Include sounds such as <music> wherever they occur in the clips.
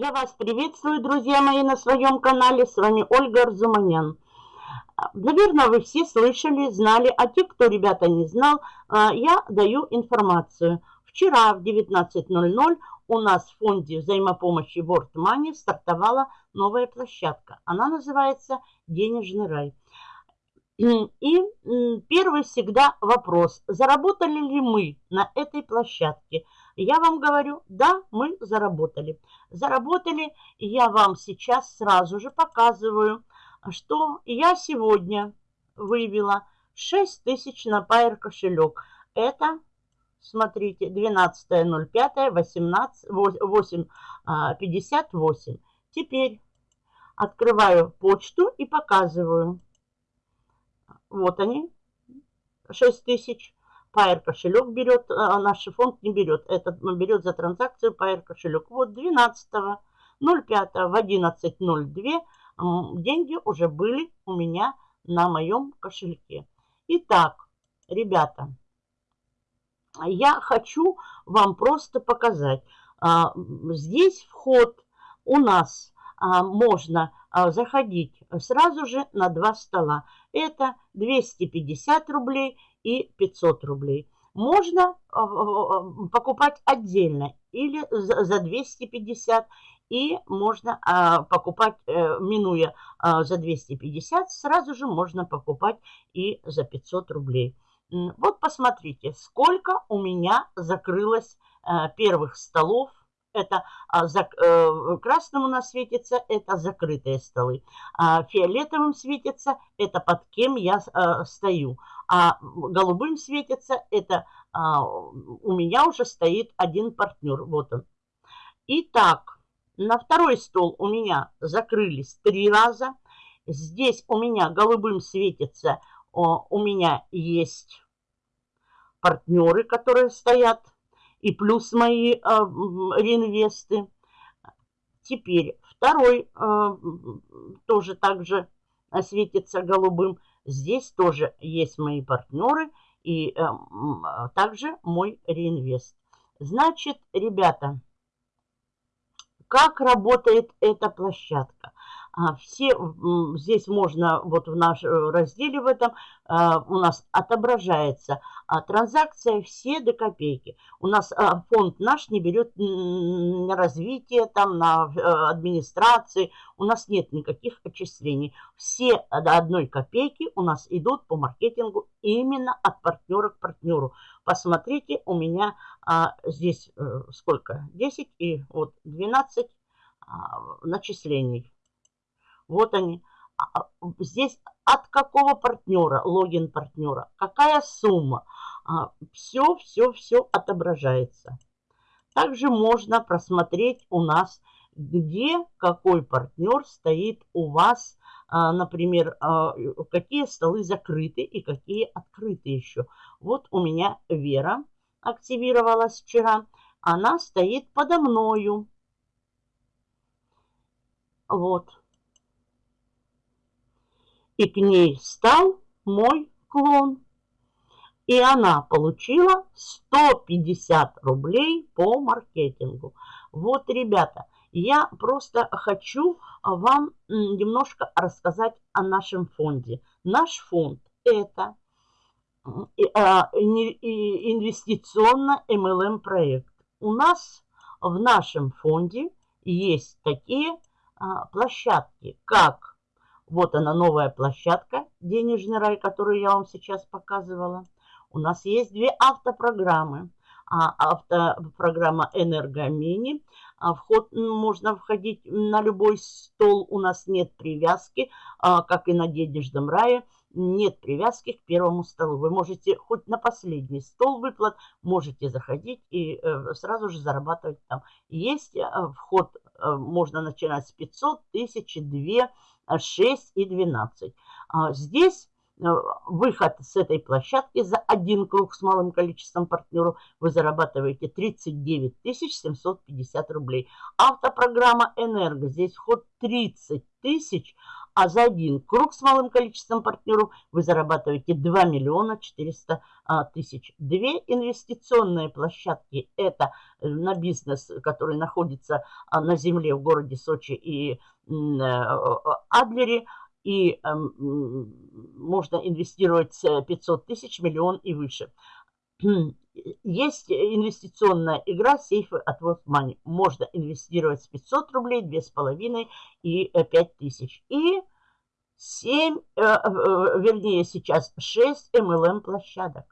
Я вас приветствую, друзья мои, на своем канале. С вами Ольга Арзуманян. Наверное, вы все слышали, знали, а те, кто, ребята, не знал, а, я даю информацию. Вчера в 19.00 у нас в фонде взаимопомощи World Money стартовала новая площадка. Она называется «Денежный рай». И первый всегда вопрос, заработали ли мы на этой площадке? Я вам говорю, да, мы заработали. Заработали, я вам сейчас сразу же показываю, что я сегодня вывела 6 тысяч на Pair кошелек. Это, смотрите, 12.05, 18, 8.58. Теперь открываю почту и показываю. Вот они, 6 тысяч. Pair кошелек берет, а наш фонд не берет. Этот берет за транзакцию Pair кошелек. Вот 12 05 в 11.02 деньги уже были у меня на моем кошельке. Итак, ребята, я хочу вам просто показать. А, здесь вход у нас а, можно заходить сразу же на два стола. Это 250 рублей и 500 рублей. Можно а, а, покупать отдельно или за 250 и можно а, покупать, э, минуя за 250, сразу же можно покупать и за 500 рублей. Вот посмотрите, сколько у меня закрылось э, первых столов это а, за, э, красным у нас светится, это закрытые столы. А фиолетовым светится, это под кем я а, стою. А голубым светится, это а, у меня уже стоит один партнер. Вот он. Итак, на второй стол у меня закрылись три раза. Здесь у меня голубым светится, у меня есть партнеры, которые стоят и плюс мои э, реинвесты. Теперь второй э, тоже также светится голубым. Здесь тоже есть мои партнеры и э, также мой реинвест. Значит, ребята, как работает эта площадка? А, все здесь можно, вот в нашем разделе в этом а, у нас отображается а, транзакция все до копейки. У нас фонд наш не берет на развитие, там, на администрации. У нас нет никаких отчислений. Все до одной копейки у нас идут по маркетингу именно от партнера к партнеру. Посмотрите, у меня здесь э, сколько? 10 и вот 12 начислений. Вот они. А, а, здесь от какого партнера, логин партнера, какая сумма. Все, все, все отображается. Также можно просмотреть у нас, где какой партнер стоит у вас, а, например, какие столы закрыты и какие открыты еще. Вот у меня Вера активировалась вчера. Она стоит подо мною. Вот и к ней стал мой клон. И она получила 150 рублей по маркетингу. Вот, ребята, я просто хочу вам немножко рассказать о нашем фонде. Наш фонд – это а, инвестиционно MLM проект. У нас в нашем фонде есть такие а, площадки, как вот она новая площадка «Денежный рай», которую я вам сейчас показывала. У нас есть две автопрограммы. А, автопрограмма «Энергомини». А вход можно входить на любой стол. У нас нет привязки, а, как и на «Денежном рае». Нет привязки к первому столу. Вы можете хоть на последний стол выплат, можете заходить и э, сразу же зарабатывать там. Есть э, вход, э, можно начинать с 500, 1000, 2 6 и 12. А здесь выход с этой площадки за один круг с малым количеством партнеров вы зарабатываете 39 750 рублей. Автопрограмма «Энерго». Здесь вход 30 тысяч, а за один круг с малым количеством партнеров вы зарабатываете 2 миллиона 400 а, тысяч. Две инвестиционные площадки – это э, на бизнес, который находится а, на земле в городе Сочи и э, Адлере, и эм, можно инвестировать 500 тысяч, миллион и выше. <clears throat> Есть инвестиционная игра сейфы от World Money. Можно инвестировать с 500 рублей, 2,5 и 5 э, тысяч. И 7, э, э, вернее сейчас 6 MLM площадок,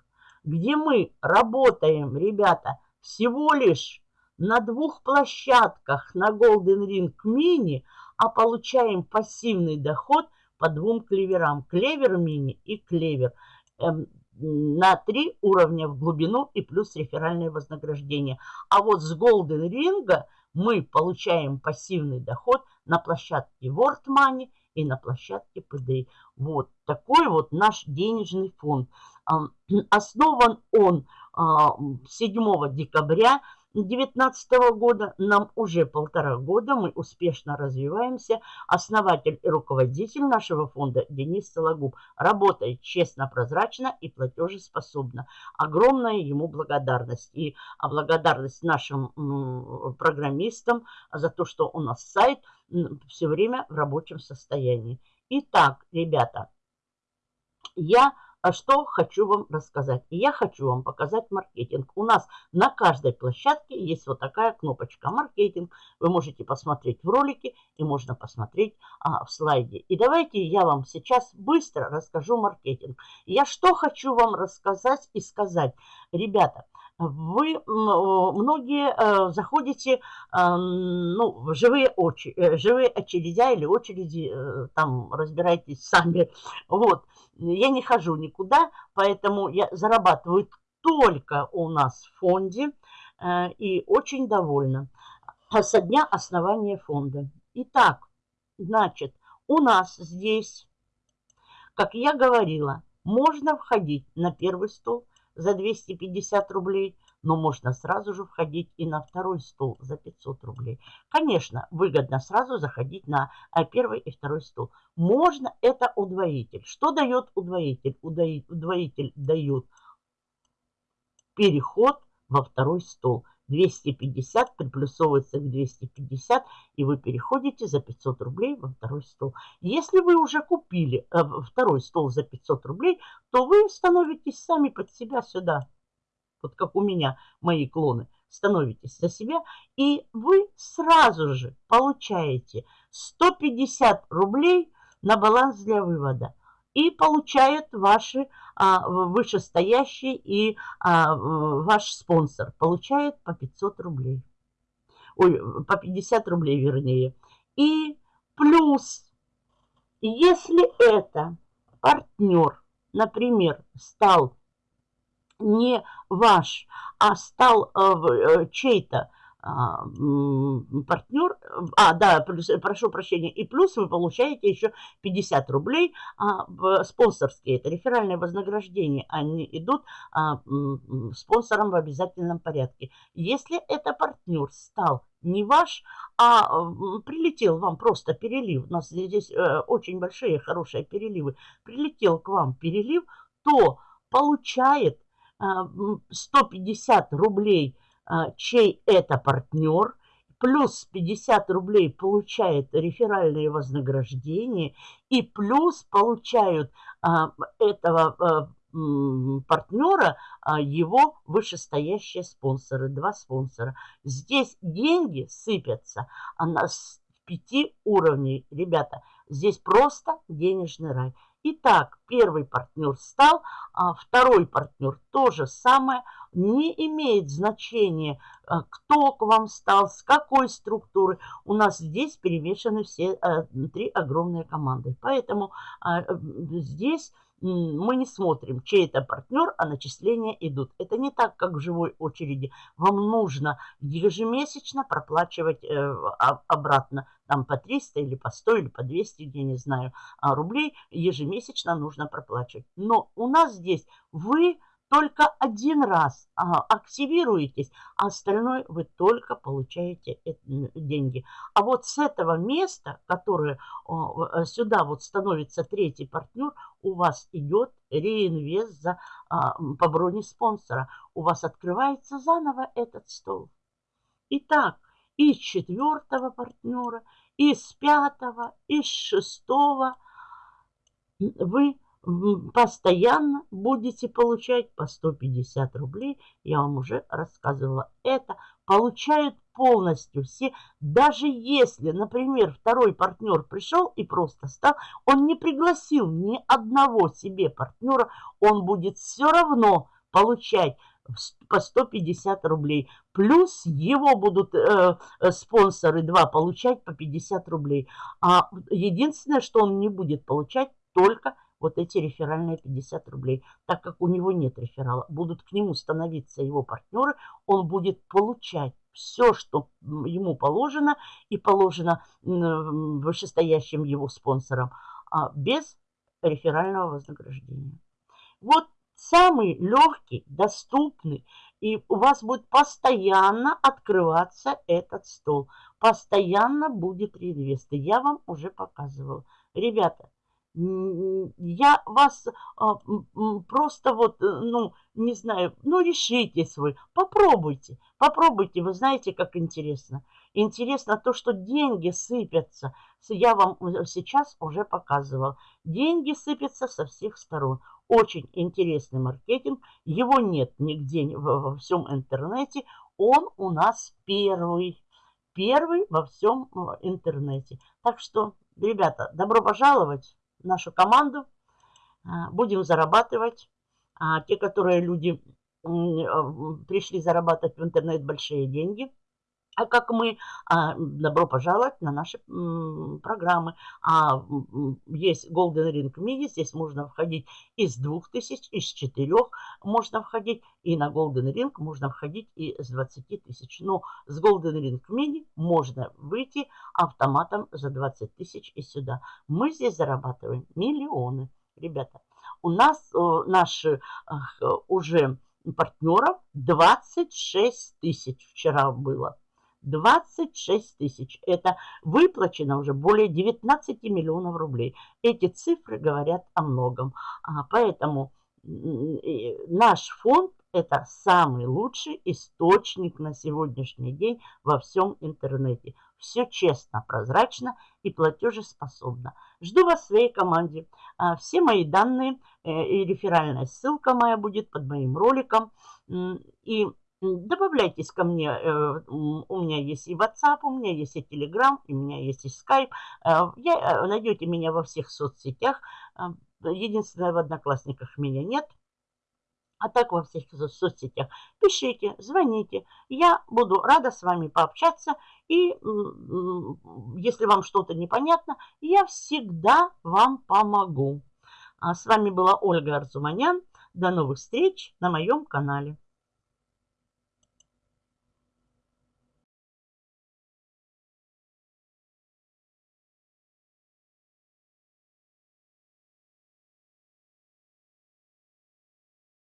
где мы работаем, ребята, всего лишь на двух площадках на Golden Ring Mini, а получаем пассивный доход по двум клеверам. Клевер мини и клевер. Эм, на три уровня в глубину и плюс реферальное вознаграждение. А вот с Golden Ring мы получаем пассивный доход на площадке World Money и на площадке PDI. Вот такой вот наш денежный фонд. <clears throat> Основан он 7 а, декабря 2019 года. Нам уже полтора года, мы успешно развиваемся. Основатель и руководитель нашего фонда Денис Сологуб работает честно, прозрачно и платежеспособно. Огромная ему благодарность. И благодарность нашим программистам за то, что у нас сайт все время в рабочем состоянии. Итак, ребята, я а что хочу вам рассказать? Я хочу вам показать маркетинг. У нас на каждой площадке есть вот такая кнопочка «Маркетинг». Вы можете посмотреть в ролике и можно посмотреть а, в слайде. И давайте я вам сейчас быстро расскажу маркетинг. Я что хочу вам рассказать и сказать. Ребята, вы многие э, заходите ну, в живые, очи, э, живые очередя или очереди, э, там разбирайтесь сами. Вот. Я не хожу никуда, поэтому я зарабатываю только у нас в фонде и очень довольна со дня основания фонда. Итак, значит, у нас здесь, как я говорила, можно входить на первый стол – за 250 рублей, но можно сразу же входить и на второй стол за 500 рублей. Конечно, выгодно сразу заходить на а, первый и второй стол. Можно это удвоитель. Что дает удвоитель? Удвоитель дает переход во второй стол. 250 приплюсовывается к 250, и вы переходите за 500 рублей во второй стол. Если вы уже купили э, второй стол за 500 рублей, то вы становитесь сами под себя сюда. Вот как у меня мои клоны. Становитесь за себя, и вы сразу же получаете 150 рублей на баланс для вывода и получают ваши а, вышестоящие и а, ваш спонсор получает по 500 рублей. Ой, по 50 рублей вернее. И плюс, если это партнер, например, стал не ваш, а стал э, чей-то а, партнер, а, да, прошу прощения, и плюс вы получаете еще 50 рублей а, спонсорские, это реферальное вознаграждение, они идут а, спонсором в обязательном порядке. Если это партнер стал не ваш, а прилетел вам просто перелив, у нас здесь э, очень большие, хорошие переливы, прилетел к вам перелив, то получает 150 рублей а, чей это партнер, плюс 50 рублей получает реферальные вознаграждения и плюс получают а, этого а, партнера а, его вышестоящие спонсоры, два спонсора. Здесь деньги сыпятся а на пяти уровней. Ребята, здесь просто денежный рай. Итак, первый партнер стал, а второй партнер то же самое. Не имеет значения, а, кто к вам стал, с какой структуры. У нас здесь перемешаны все а, три огромные команды. Поэтому а, здесь мы не смотрим, чей это партнер, а начисления идут. Это не так, как в живой очереди. Вам нужно ежемесячно проплачивать э, обратно там по 300 или по 100 или по 200, я не знаю, а, рублей ежемесячно нужно проплачивать. Но у нас здесь вы только один раз а, активируетесь, а остальное вы только получаете деньги. А вот с этого места, которое э, сюда вот становится третий партнер, у вас идет реинвест за, а, по броне спонсора. У вас открывается заново этот стол. Итак, из четвертого партнера, из пятого, из шестого вы постоянно будете получать по 150 рублей. Я вам уже рассказывала. Это получают полностью все. Даже если, например, второй партнер пришел и просто стал, он не пригласил ни одного себе партнера, он будет все равно получать по 150 рублей. Плюс его будут э, э спонсоры два получать по 50 рублей. А единственное, что он не будет получать, только вот эти реферальные 50 рублей. Так как у него нет реферала, будут к нему становиться его партнеры, он будет получать все, что ему положено и положено вышестоящим его спонсорам, а без реферального вознаграждения. Вот самый легкий, доступный, и у вас будет постоянно открываться этот стол. Постоянно будет реинвест. Я вам уже показывала. Ребята, я вас а, просто вот, э, ну, не знаю, ну, решитесь вы, попробуйте, попробуйте, вы знаете, как интересно. Интересно то, что деньги сыпятся, я вам сейчас уже показывал. Деньги сыпятся со всех сторон. Очень интересный маркетинг, его нет нигде во всем интернете, он у нас первый, первый во всем интернете. Так что, ребята, добро пожаловать! Нашу команду. А, будем зарабатывать. А те, которые люди а, пришли зарабатывать в интернет большие деньги – а как мы, а, добро пожаловать на наши программы. А, есть Golden Ring Mini, здесь можно входить из 2000, из 4 можно входить. И на Golden Ring можно входить и с 20 тысяч. Но с Golden Ring Mini можно выйти автоматом за 20 тысяч и сюда. Мы здесь зарабатываем миллионы. Ребята, у нас наши уже партнеров 26 тысяч вчера было. 26 тысяч. Это выплачено уже более 19 миллионов рублей. Эти цифры говорят о многом. А, поэтому наш фонд это самый лучший источник на сегодняшний день во всем интернете. Все честно, прозрачно и платежеспособно. Жду вас в своей команде. А, все мои данные э, и реферальная ссылка моя будет под моим роликом. И Добавляйтесь ко мне, э, у меня есть и WhatsApp, у меня есть и Telegram, у меня есть и Skype. Э, я, э, найдете меня во всех соцсетях. Единственное, в Одноклассниках меня нет. А так во всех соцсетях. Пишите, звоните. Я буду рада с вами пообщаться. И если вам что-то непонятно, я всегда вам помогу. А с вами была Ольга Арзуманян. До новых встреч на моем канале.